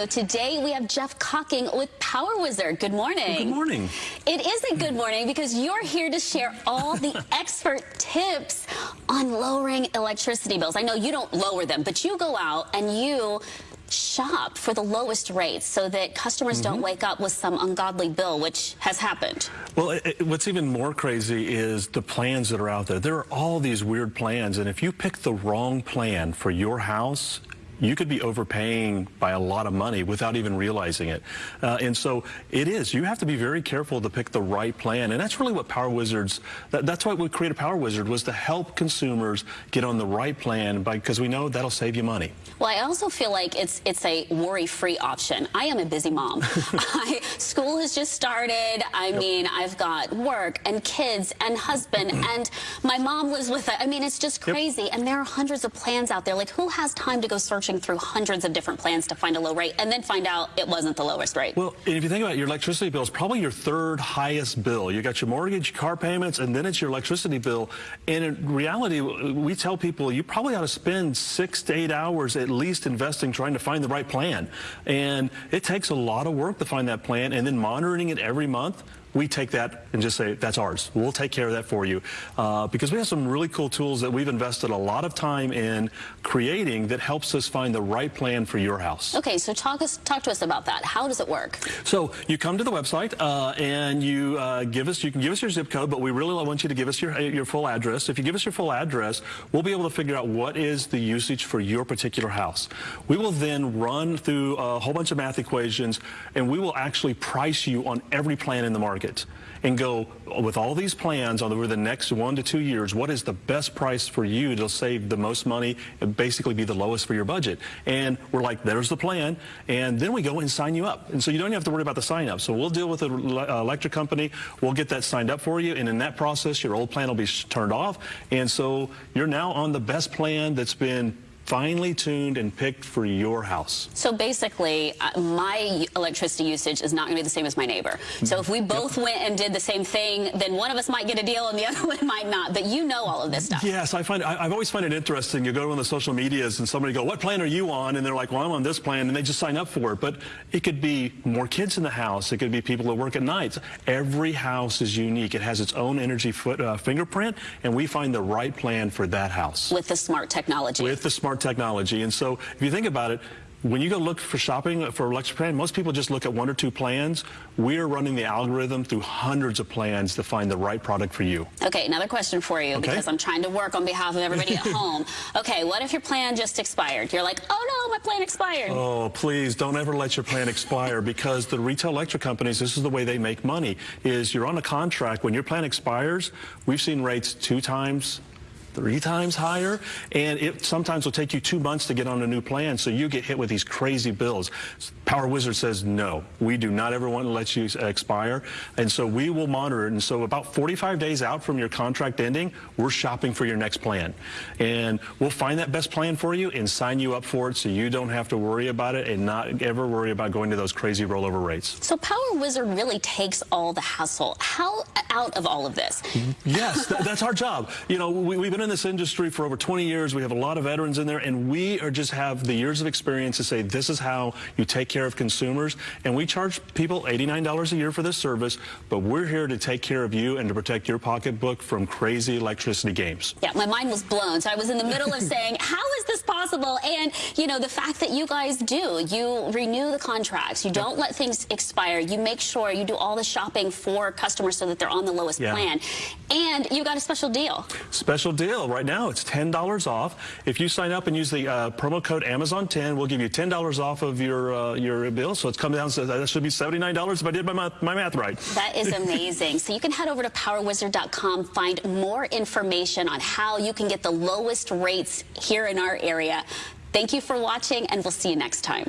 So today we have Jeff Cocking with Power Wizard. Good morning. Good morning. It is a good morning because you're here to share all the expert tips on lowering electricity bills. I know you don't lower them, but you go out and you shop for the lowest rates so that customers mm -hmm. don't wake up with some ungodly bill, which has happened. Well, it, what's even more crazy is the plans that are out there. There are all these weird plans, and if you pick the wrong plan for your house, you could be overpaying by a lot of money without even realizing it. Uh, and so it is. You have to be very careful to pick the right plan. And that's really what Power Wizards, that, that's why we created Power Wizard, was to help consumers get on the right plan because we know that'll save you money. Well, I also feel like it's it's a worry-free option. I am a busy mom. I, school has just started. I yep. mean, I've got work and kids and husband and my mom lives with it. I mean, it's just crazy. Yep. And there are hundreds of plans out there. Like, who has time to go search searching through hundreds of different plans to find a low rate and then find out it wasn't the lowest rate. Well, if you think about it, your electricity bill is probably your third highest bill. You got your mortgage, car payments, and then it's your electricity bill. And in reality, we tell people you probably ought to spend six to eight hours at least investing trying to find the right plan. And it takes a lot of work to find that plan and then monitoring it every month we take that and just say, that's ours. We'll take care of that for you. Uh, because we have some really cool tools that we've invested a lot of time in creating that helps us find the right plan for your house. Okay, so talk, us, talk to us about that. How does it work? So you come to the website uh, and you uh, give us, you can give us your zip code, but we really want you to give us your, your full address. If you give us your full address, we'll be able to figure out what is the usage for your particular house. We will then run through a whole bunch of math equations and we will actually price you on every plan in the market market and go with all these plans over the next one to two years, what is the best price for you to save the most money and basically be the lowest for your budget? And we're like, there's the plan. And then we go and sign you up. And so you don't have to worry about the sign up. So we'll deal with the uh, electric company. We'll get that signed up for you. And in that process, your old plan will be turned off. And so you're now on the best plan that's been finely tuned and picked for your house. So basically, uh, my electricity usage is not going to be the same as my neighbor. So if we both yep. went and did the same thing, then one of us might get a deal and the other one might not. But you know all of this stuff. Yes, I find I, have always find it interesting. You go on the social medias and somebody go, "What plan are you on?" And they're like, "Well, I'm on this plan," and they just sign up for it. But it could be more kids in the house. It could be people that work at nights. Every house is unique. It has its own energy foot, uh, fingerprint, and we find the right plan for that house with the smart technology. With the smart technology. And so if you think about it, when you go look for shopping for electric plan, most people just look at one or two plans. We're running the algorithm through hundreds of plans to find the right product for you. Okay, another question for you okay. because I'm trying to work on behalf of everybody at home. Okay, what if your plan just expired? You're like, oh no, my plan expired. Oh, please don't ever let your plan expire because the retail electric companies, this is the way they make money, is you're on a contract. When your plan expires, we've seen rates two times, three times higher, and it sometimes will take you two months to get on a new plan, so you get hit with these crazy bills. Power Wizard says, no, we do not ever want to let you expire, and so we will monitor it, and so about 45 days out from your contract ending, we're shopping for your next plan, and we'll find that best plan for you and sign you up for it so you don't have to worry about it and not ever worry about going to those crazy rollover rates. So Power Wizard really takes all the hassle how out of all of this. Yes, th that's our job. You know, we, we've been been in this industry for over 20 years. We have a lot of veterans in there, and we are just have the years of experience to say this is how you take care of consumers. And we charge people $89 a year for this service, but we're here to take care of you and to protect your pocketbook from crazy electricity games. Yeah, my mind was blown. So I was in the middle of saying, how is this possible? And, you know, the fact that you guys do, you renew the contracts, you don't let things expire, you make sure you do all the shopping for customers so that they're on the lowest yeah. plan. And you got a special deal. Special deal right now. It's $10 off. If you sign up and use the uh, promo code Amazon10, we'll give you $10 off of your uh, your bill. So it's coming down, so that should be $79 if I did my math, my math right. That is amazing. so you can head over to powerwizard.com, find more information on how you can get the lowest rates here in our area. Thank you for watching, and we'll see you next time.